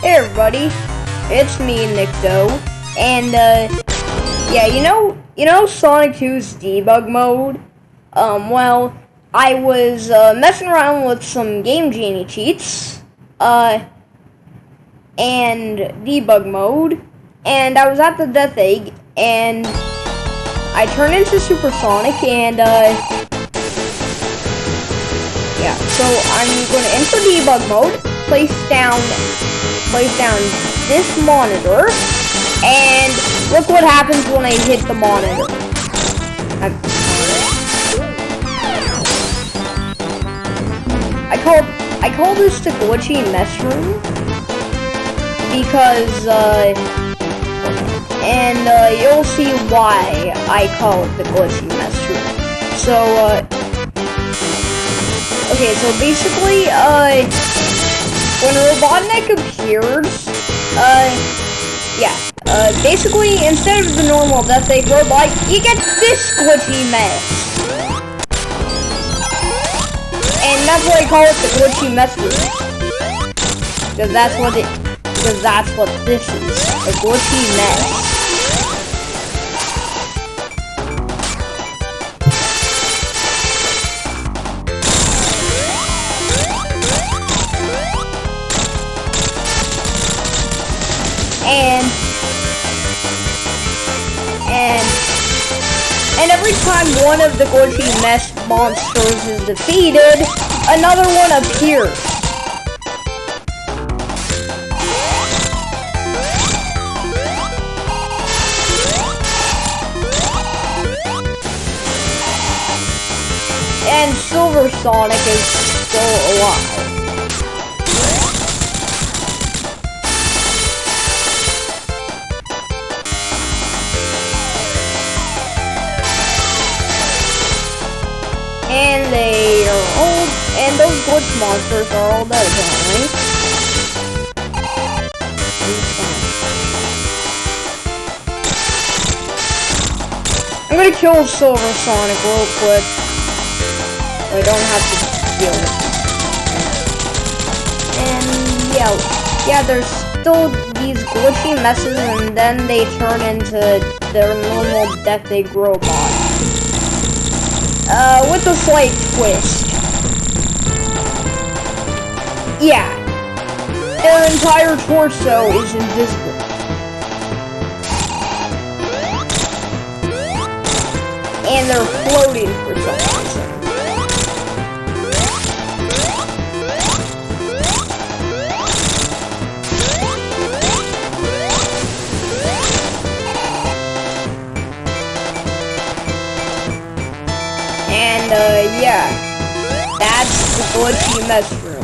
Hey everybody, it's me, Nick Doe, and uh, yeah, you know, you know Sonic 2's debug mode. Um, well, I was uh, messing around with some Game Genie cheats, uh, and debug mode, and I was at the Death Egg, and I turned into Super Sonic, and uh, yeah, so I'm going to enter debug mode, place down place down this monitor, and look what happens when I hit the monitor. I call I call this the glitchy mess room because uh, and uh, you'll see why I call it the glitchy mess room. So uh, okay, so basically uh when Robotnik appears, uh, yeah, uh, basically, instead of the normal Death Egg robot, you get this glitchy mess. And that's why I call it the glitchy mess Because that's what it, because that's what this is, a glitchy mess. And and and every time one of the glitchy mess monsters is defeated, another one appears. And Silver Sonic is still alive. They are old, and those glitch monsters are all dead apparently. I'm gonna kill Silver Sonic real quick. I don't have to deal with it. And yeah, yeah, there's still these glitchy messes, and then they turn into their normal Death Egg robot with a slight twist. Yeah, their entire torso is invisible. And they're floating for some reason. And, uh, yeah. That's the glitchy mess room.